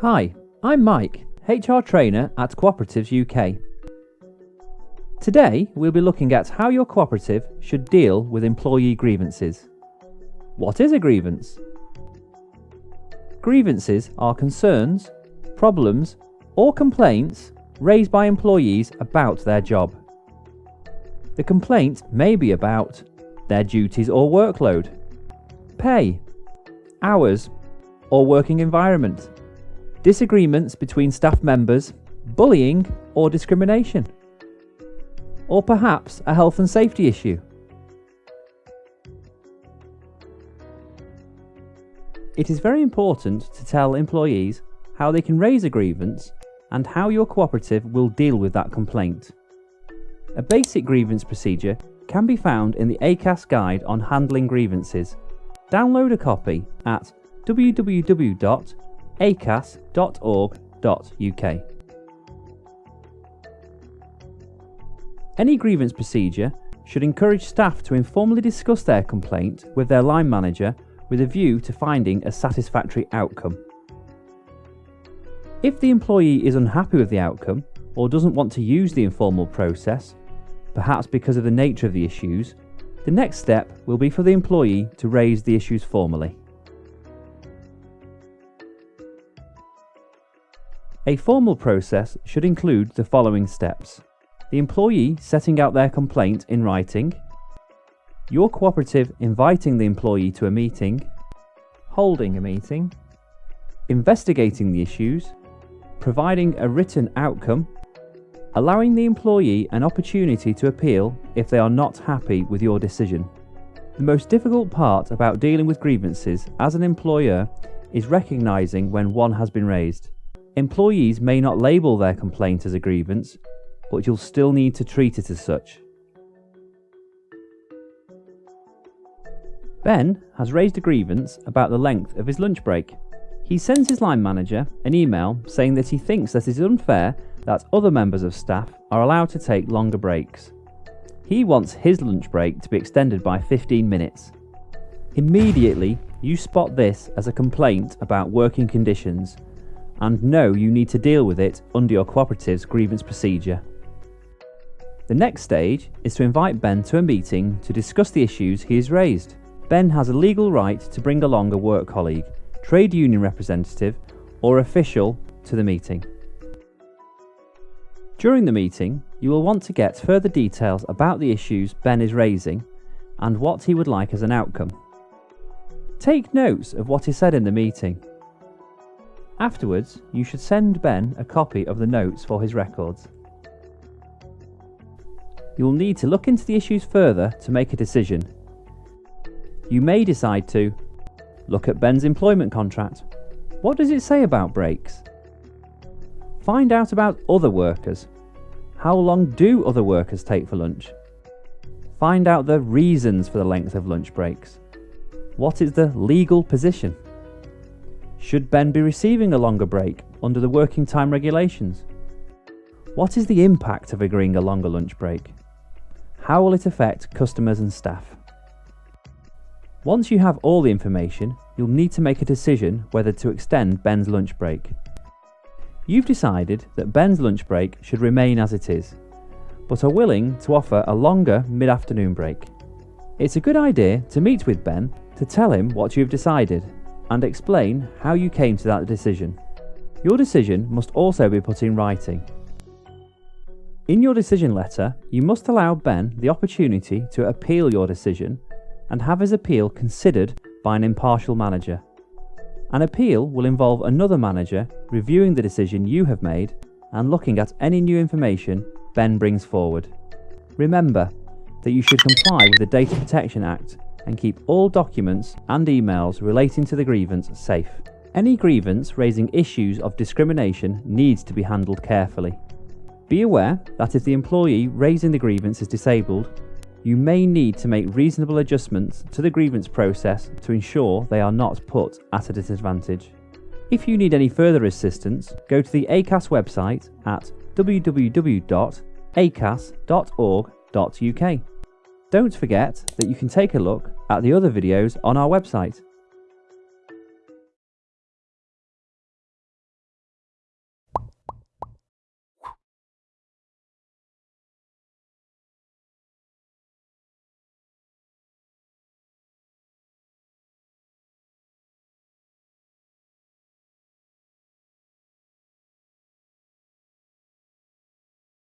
Hi, I'm Mike, HR trainer at Cooperatives UK. Today we'll be looking at how your cooperative should deal with employee grievances. What is a grievance? Grievances are concerns, problems, or complaints raised by employees about their job. The complaint may be about their duties or workload, pay, hours, or working environment, disagreements between staff members, bullying, or discrimination, or perhaps a health and safety issue. It is very important to tell employees how they can raise a grievance and how your cooperative will deal with that complaint. A basic grievance procedure can be found in the ACAS guide on handling grievances. Download a copy at www.acas.org.uk. Any grievance procedure should encourage staff to informally discuss their complaint with their line manager with a view to finding a satisfactory outcome. If the employee is unhappy with the outcome or doesn't want to use the informal process, perhaps because of the nature of the issues, the next step will be for the employee to raise the issues formally. A formal process should include the following steps. The employee setting out their complaint in writing, your cooperative inviting the employee to a meeting, holding a meeting, investigating the issues, providing a written outcome, allowing the employee an opportunity to appeal if they are not happy with your decision. The most difficult part about dealing with grievances as an employer is recognising when one has been raised. Employees may not label their complaint as a grievance, but you'll still need to treat it as such. Ben has raised a grievance about the length of his lunch break. He sends his line manager an email saying that he thinks that it is unfair that other members of staff are allowed to take longer breaks. He wants his lunch break to be extended by 15 minutes. Immediately, you spot this as a complaint about working conditions and know you need to deal with it under your cooperative's grievance procedure. The next stage is to invite Ben to a meeting to discuss the issues he has raised. Ben has a legal right to bring along a work colleague, trade union representative, or official to the meeting. During the meeting, you will want to get further details about the issues Ben is raising and what he would like as an outcome. Take notes of what is said in the meeting. Afterwards, you should send Ben a copy of the notes for his records. You will need to look into the issues further to make a decision you may decide to look at Ben's employment contract. What does it say about breaks? Find out about other workers. How long do other workers take for lunch? Find out the reasons for the length of lunch breaks. What is the legal position? Should Ben be receiving a longer break under the working time regulations? What is the impact of agreeing a longer lunch break? How will it affect customers and staff? Once you have all the information, you'll need to make a decision whether to extend Ben's lunch break. You've decided that Ben's lunch break should remain as it is, but are willing to offer a longer mid-afternoon break. It's a good idea to meet with Ben to tell him what you've decided and explain how you came to that decision. Your decision must also be put in writing. In your decision letter, you must allow Ben the opportunity to appeal your decision and have his appeal considered by an impartial manager. An appeal will involve another manager reviewing the decision you have made and looking at any new information Ben brings forward. Remember that you should comply with the Data Protection Act and keep all documents and emails relating to the grievance safe. Any grievance raising issues of discrimination needs to be handled carefully. Be aware that if the employee raising the grievance is disabled, you may need to make reasonable adjustments to the grievance process to ensure they are not put at a disadvantage. If you need any further assistance, go to the ACAS website at www.acas.org.uk. Don't forget that you can take a look at the other videos on our website.